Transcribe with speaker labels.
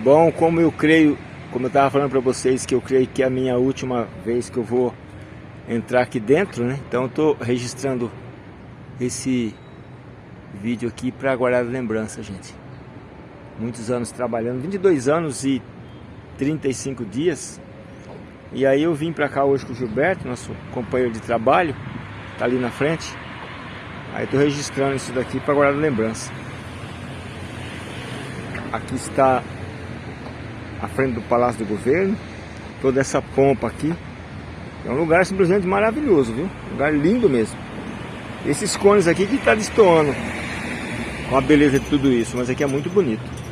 Speaker 1: Bom, como eu creio, como eu estava falando para vocês, que eu creio que é a minha última vez que eu vou entrar aqui dentro, né? Então eu estou registrando esse vídeo aqui para guardar lembrança, gente. Muitos anos trabalhando, 22 anos e 35 dias. E aí eu vim para cá hoje com o Gilberto, nosso companheiro de trabalho, tá ali na frente. Aí estou registrando isso daqui para guardar lembrança. Aqui está a frente do Palácio do Governo, toda essa pompa aqui. É um lugar simplesmente maravilhoso, viu? Um lugar lindo mesmo. Esses cones aqui que está destoando com a beleza de tudo isso, mas aqui é muito bonito.